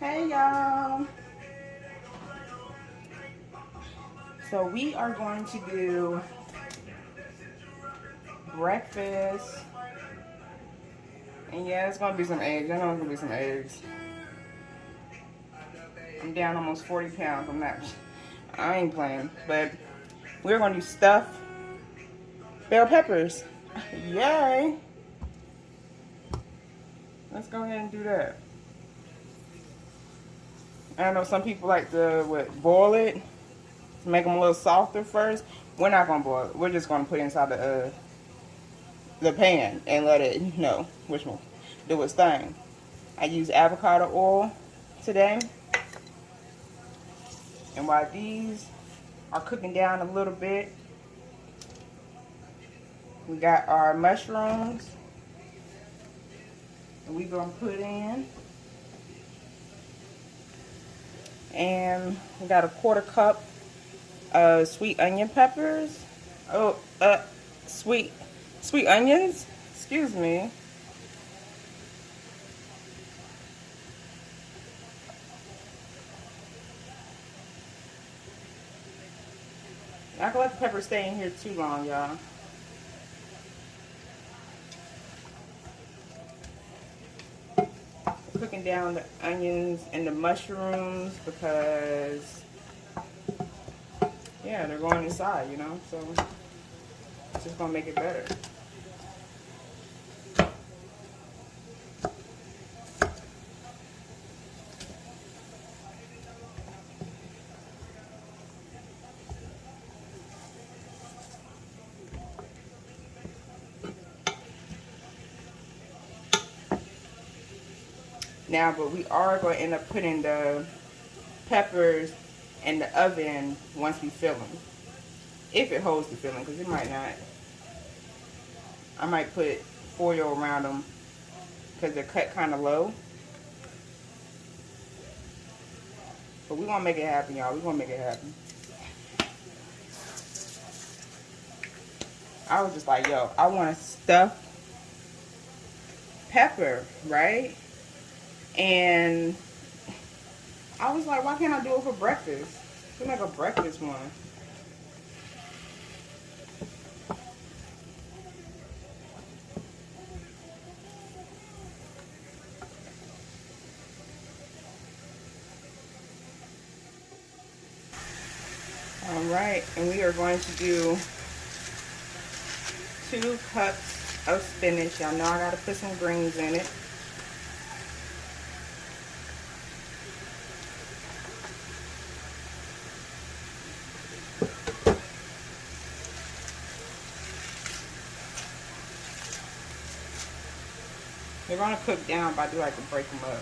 Hey y'all. So we are going to do breakfast. And yeah, it's gonna be some eggs. I know it's gonna be some eggs. I'm down almost 40 pounds. I'm not, I ain't playing. But we're gonna do stuffed bell peppers. Yay. Let's go ahead and do that. I know some people like to what, boil it to make them a little softer first. We're not gonna boil it. We're just gonna put it inside the uh, the pan and let it you know which one do its thing. I use avocado oil today. And while these are cooking down a little bit, we got our mushrooms. And we're gonna put in. And we got a quarter cup of sweet onion peppers. Oh, uh, sweet, sweet onions. Excuse me. I can let the pepper stay in here too long, y'all. Cooking down the onions and the mushrooms because, yeah, they're going inside, you know, so it's just going to make it better. Now, but we are going to end up putting the peppers in the oven once we fill them. If it holds the filling, because it might not. I might put foil around them because they're cut kind of low. But going to make it happen, y'all. Going to make it happen. I was just like, yo, I want to stuff pepper, right? And I was like, why can't I do it for breakfast? Do like a breakfast one. All right, and we are going to do two cups of spinach. Y'all know I gotta put some greens in it. Gonna cook down, but I do like to break them up.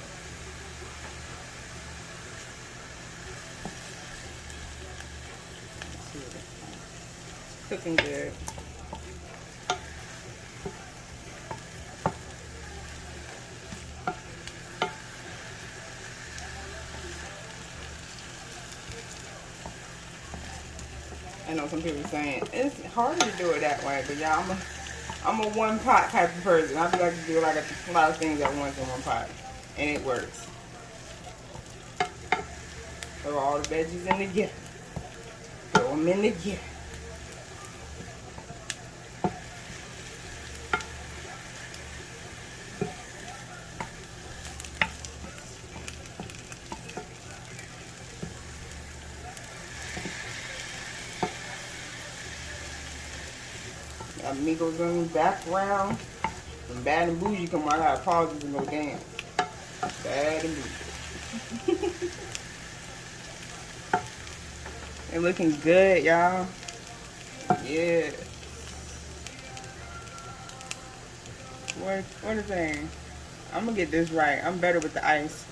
Cooking good. I know some people saying it's harder to do it that way, but y'all, I'm a one pot type of person. I like to do like a, lot of things at once in one pot. And it works. Throw all the veggies in together. Throw them in together. Amigos in the background. From Bad and Boujee come on, I got pauses and go dance. Bad and Boujee. They're looking good, y'all. Yeah. What, what is that? I'm gonna get this right. I'm better with the ice.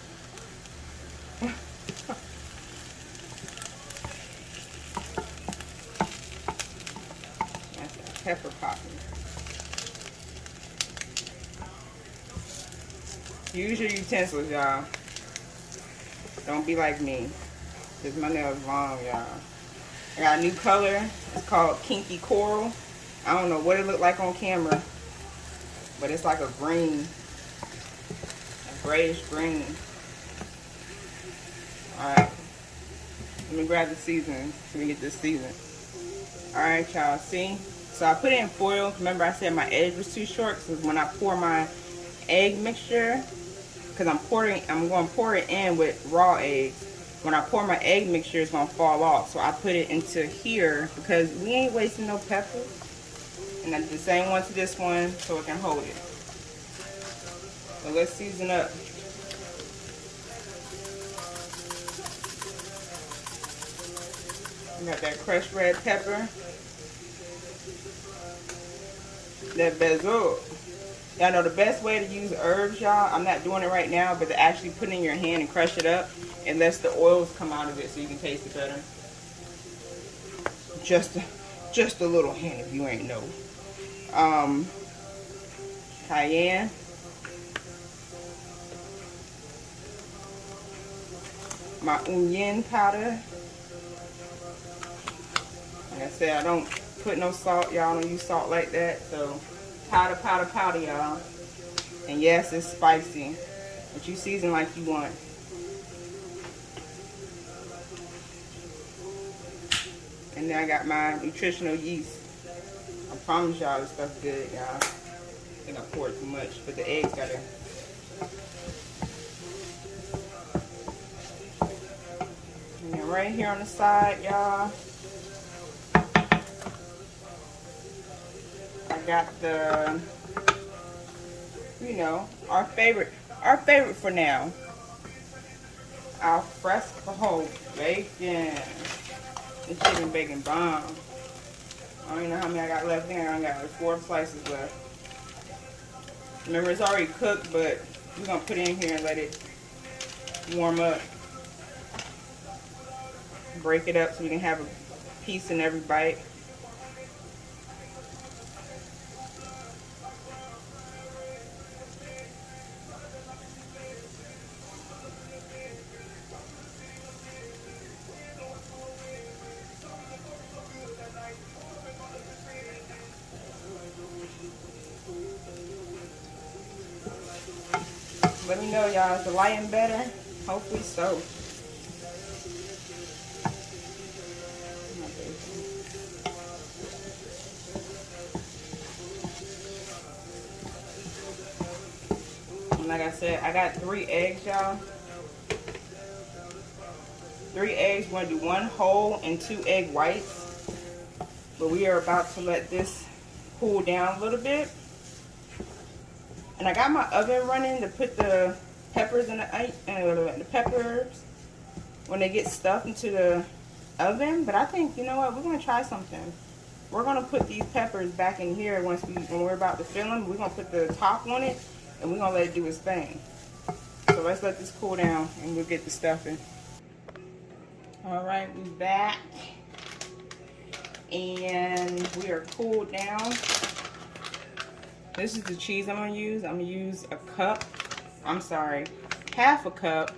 pepper popping. Use your utensils, y'all. Don't be like me. Because my nails long, y'all. I got a new color. It's called Kinky Coral. I don't know what it looked like on camera. But it's like a green. A grayish green. Alright. Let me grab the seasoning so we get this seasoned. Alright, y'all. See? So I put it in foil. Remember I said my edge was too short because when I pour my egg mixture, because I'm pouring, I'm going to pour it in with raw eggs. When I pour my egg mixture, it's going to fall off. So I put it into here because we ain't wasting no pepper. And I did the same one to this one so it can hold it. So let's season up. We got that crushed red pepper. That basil. Y'all know the best way to use herbs, y'all, I'm not doing it right now, but to actually put it in your hand and crush it up, it lets the oils come out of it so you can taste it better. Just a, just a little hint if you ain't know. Um, cayenne. My onion powder. Like I said, I don't put no salt. Y'all don't use salt like that. So powder, powder, powder, y'all. And yes, it's spicy. But you season like you want. And then I got my nutritional yeast. I promise y'all this stuff good, y'all. I think I poured too much, but the eggs gotta And right here on the side, y'all, got the, you know, our favorite, our favorite for now, al fresco bacon. This chicken bacon bomb. I don't even know how many I got left in. I got like four slices left. Remember, it's already cooked, but we're going to put it in here and let it warm up. Break it up so we can have a piece in every bite. Let me know, y'all. Is the lighting better? Hopefully so. like I said, I got three eggs, y'all. Three eggs. We're going to do one whole and two egg whites. But we are about to let this cool down a little bit. And I got my oven running to put the peppers in the, uh, the peppers when they get stuffed into the oven. But I think, you know what, we're going to try something. We're going to put these peppers back in here once we, when we're about to fill them. We're going to put the top on it and we're going to let it do its thing. So let's let this cool down and we'll get the stuffing. All right, we're back. And we are cooled down. This is the cheese I'm going to use. I'm going to use a cup. I'm sorry, half a cup.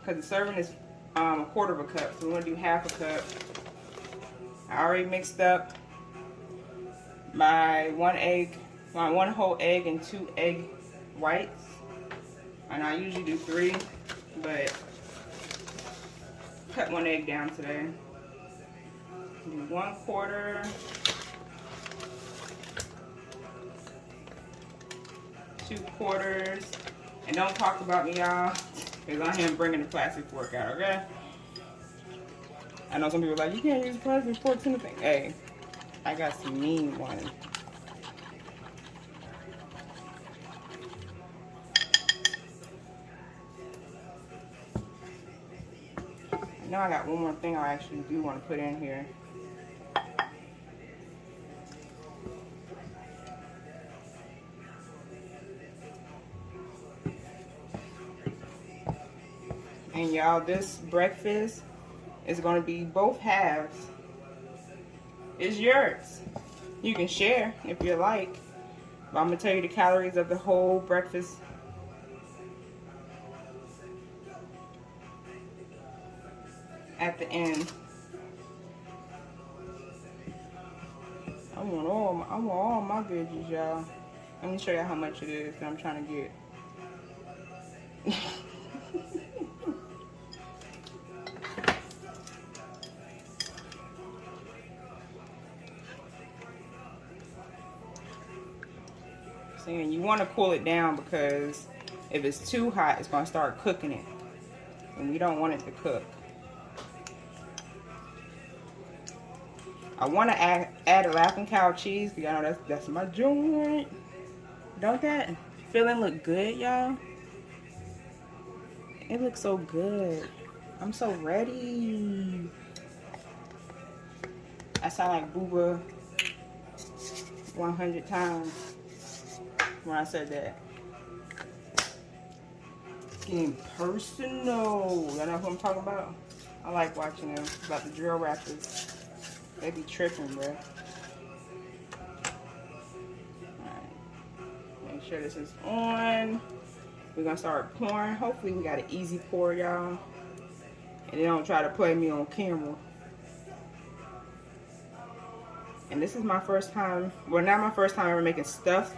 Because the serving is um, a quarter of a cup. So we're going to do half a cup. I already mixed up my one egg, my one whole egg and two egg whites. And I usually do three, but cut one egg down today. Do one quarter. Two quarters. And don't talk about me, y'all, because I am bringing the plastic fork out, okay? I know some people like, you can't use plastic forks in the thing. Hey, I got some mean ones. Now I got one more thing I actually do want to put in here. And y'all, this breakfast is going to be both halves. It's yours. You can share if you like. But I'm going to tell you the calories of the whole breakfast at the end. I want all my, I want all my veggies, y'all. Let me show you how much it is that I'm trying to get. Want to cool it down because if it's too hot, it's going to start cooking it. And we don't want it to cook. I want to add, add a laughing cow cheese. Y'all know that's, that's my joint. Don't that filling look good, y'all? It looks so good. I'm so ready. I sound like Booba 100 times when I said that. getting personal. Y'all know who I'm talking about? I like watching them. About the drill rappers. They be tripping, bro. Make sure this is on. We're gonna start pouring. Hopefully we got an easy pour, y'all. And they don't try to play me on camera. And this is my first time, well not my first time ever making stuffed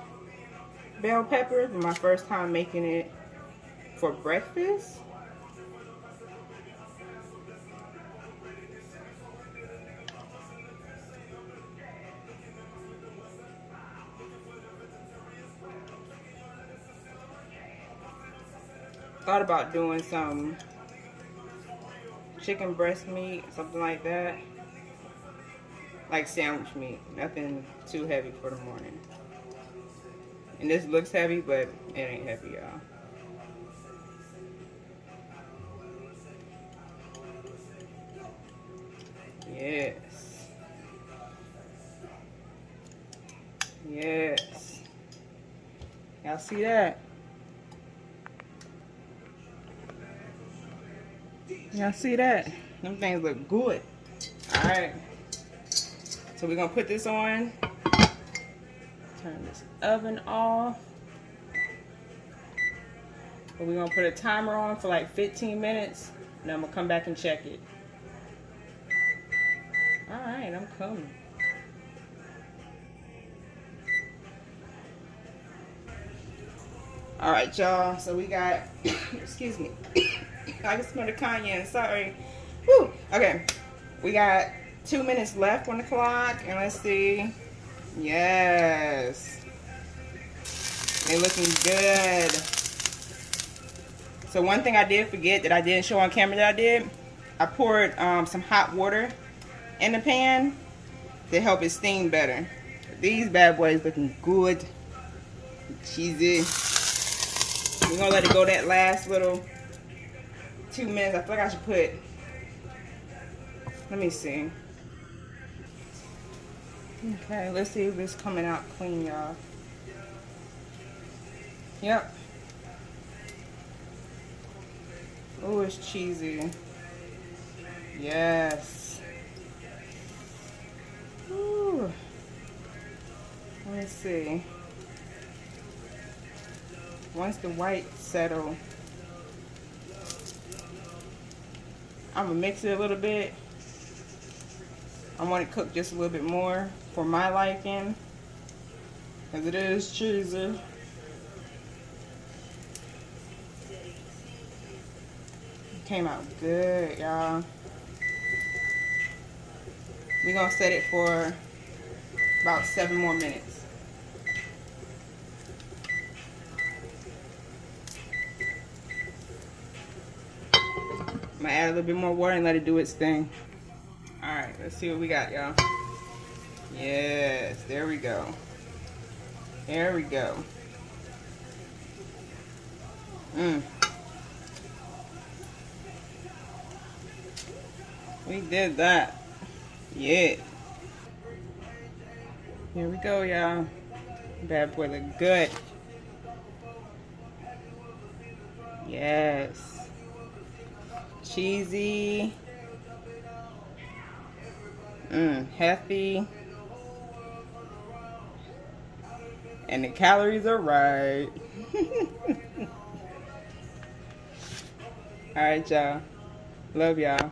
bell peppers, my first time making it for breakfast. Thought about doing some chicken breast meat, something like that. Like sandwich meat, nothing too heavy for the morning. And this looks heavy, but it ain't heavy, y'all. Yes. Yes. Y'all see that? Y'all see that? Them things look good. Alright. So we're going to put this on. Turn this oven off. But we're to put a timer on for like 15 minutes. And I'm to come back and check it. Alright, I'm coming. Alright, y'all. So we got, excuse me. I can smell the cayenne. Sorry. Woo. Okay. We got two minutes left on the clock. And let's see. Yes. They're looking good. So one thing I did forget that I didn't show on camera that I did, I poured um, some hot water in the pan to help it steam better. These bad boys looking good. Cheesy. We're gonna let it go that last little two minutes. I feel like I should put, let me see. Okay, let's see if it's coming out clean, y'all. Yep. Oh, it's cheesy. Yes. Ooh. Let me see. Once the white settle, I'm gonna mix it a little bit. I want it cooked just a little bit more for my liking. as it is cheesy. Came out good, y'all. We're to set it for about seven more minutes. I'm to add a little bit more water and let it do its thing. Alright, let's see what we got, y'all. Yes, there we go. There we go. Mmm. We did that. Yeah. Here we go, y'all. Bad boy look good. Yes. Cheesy. Mmm, healthy. And the calories are right. All right, y'all. Love y'all.